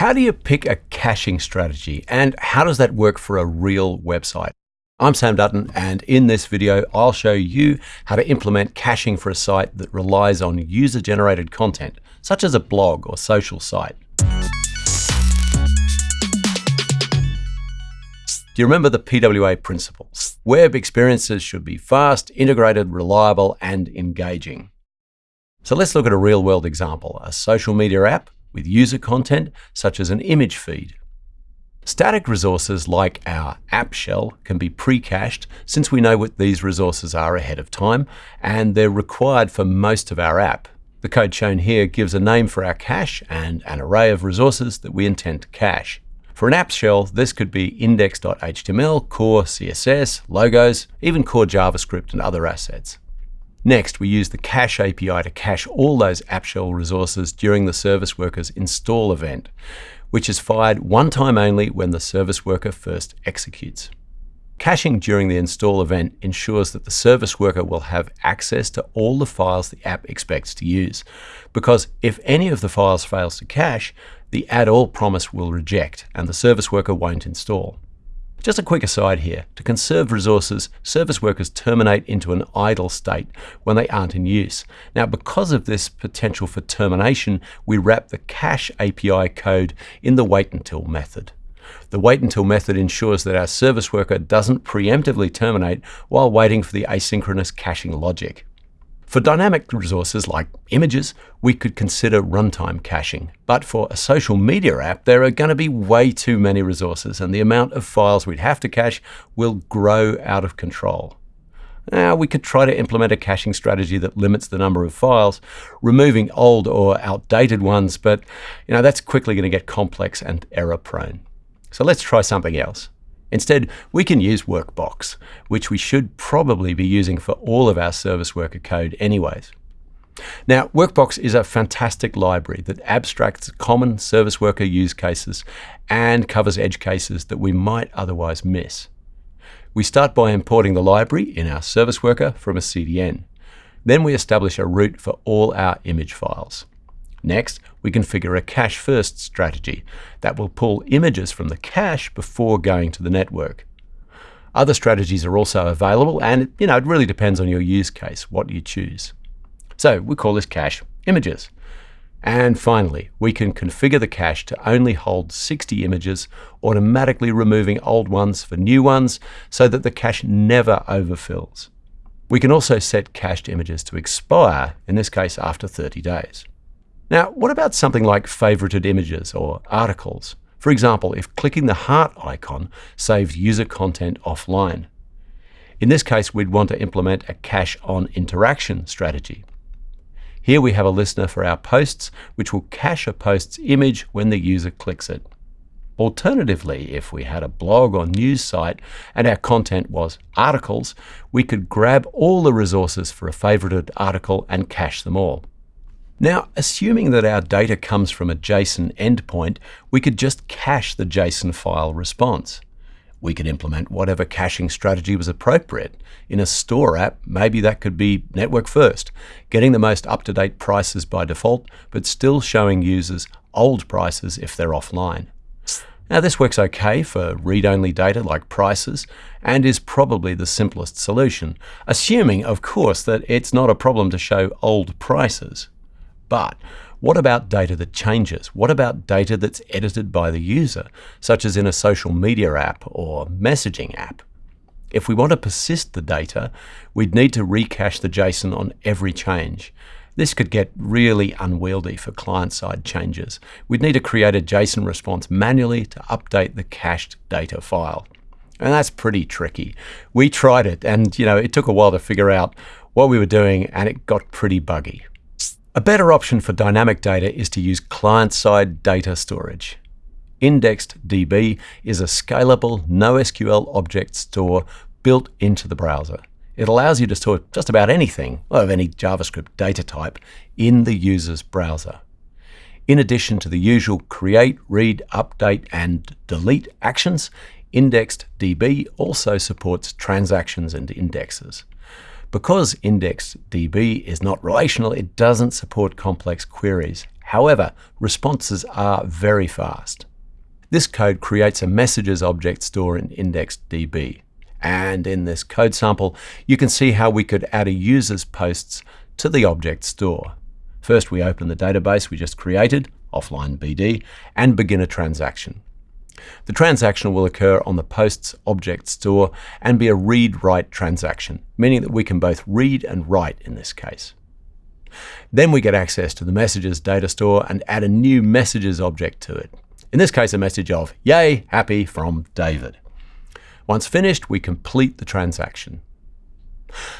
How do you pick a caching strategy and how does that work for a real website? I'm Sam Dutton and in this video I'll show you how to implement caching for a site that relies on user-generated content, such as a blog or social site. Do you remember the PWA principles? Web experiences should be fast, integrated, reliable, and engaging. So let's look at a real-world example, a social media app with user content such as an image feed. Static resources like our app shell can be pre-cached since we know what these resources are ahead of time and they're required for most of our app. The code shown here gives a name for our cache and an array of resources that we intend to cache. For an app shell, this could be index.html, core CSS, logos, even core JavaScript and other assets. Next, we use the cache API to cache all those app shell resources during the service worker's install event, which is fired one time only when the service worker first executes. Caching during the install event ensures that the service worker will have access to all the files the app expects to use, because if any of the files fails to cache, the add all promise will reject and the service worker won't install. Just a quick aside here, to conserve resources, service workers terminate into an idle state when they aren't in use. Now, because of this potential for termination, we wrap the cache API code in the wait until method. The wait until method ensures that our service worker doesn't preemptively terminate while waiting for the asynchronous caching logic. For dynamic resources like images, we could consider runtime caching. But for a social media app, there are going to be way too many resources, and the amount of files we'd have to cache will grow out of control. Now, we could try to implement a caching strategy that limits the number of files, removing old or outdated ones, but you know, that's quickly going to get complex and error prone. So let's try something else. Instead, we can use Workbox, which we should probably be using for all of our service worker code anyways. Now, Workbox is a fantastic library that abstracts common service worker use cases and covers edge cases that we might otherwise miss. We start by importing the library in our service worker from a CDN. Then we establish a route for all our image files. Next, we configure a cache-first strategy that will pull images from the cache before going to the network. Other strategies are also available, and you know, it really depends on your use case, what you choose. So we call this cache images. And finally, we can configure the cache to only hold 60 images, automatically removing old ones for new ones so that the cache never overfills. We can also set cached images to expire, in this case after 30 days. Now, what about something like favorited images or articles? For example, if clicking the heart icon saves user content offline. In this case, we'd want to implement a cache on interaction strategy. Here we have a listener for our posts, which will cache a post's image when the user clicks it. Alternatively, if we had a blog or news site and our content was articles, we could grab all the resources for a favorited article and cache them all. Now, assuming that our data comes from a JSON endpoint, we could just cache the JSON file response. We could implement whatever caching strategy was appropriate. In a store app, maybe that could be network first, getting the most up-to-date prices by default, but still showing users old prices if they're offline. Now this works okay for read-only data like prices and is probably the simplest solution, assuming, of course, that it's not a problem to show old prices. But what about data that changes? What about data that's edited by the user, such as in a social media app or messaging app? If we want to persist the data, we'd need to recache the JSON on every change. This could get really unwieldy for client-side changes. We'd need to create a JSON response manually to update the cached data file. And that's pretty tricky. We tried it and you know it took a while to figure out what we were doing and it got pretty buggy. A better option for dynamic data is to use client-side data storage. IndexedDB is a scalable NoSQL object store built into the browser. It allows you to store just about anything of any JavaScript data type in the user's browser. In addition to the usual create, read, update, and delete actions, IndexedDB also supports transactions and indexes. Because IndexedDB is not relational, it doesn't support complex queries. However, responses are very fast. This code creates a messages object store in IndexedDB. And in this code sample, you can see how we could add a user's posts to the object store. First, we open the database we just created, offline BD, and begin a transaction. The transaction will occur on the posts object store and be a read-write transaction, meaning that we can both read and write in this case. Then we get access to the messages data store and add a new messages object to it. In this case, a message of, yay, happy from David. Once finished, we complete the transaction.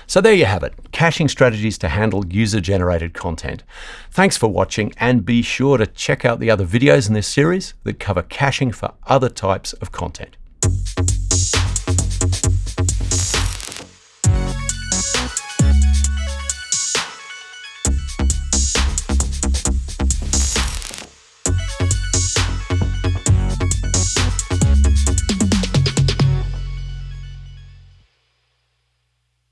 So there you have it, caching strategies to handle user-generated content. Thanks for watching and be sure to check out the other videos in this series that cover caching for other types of content.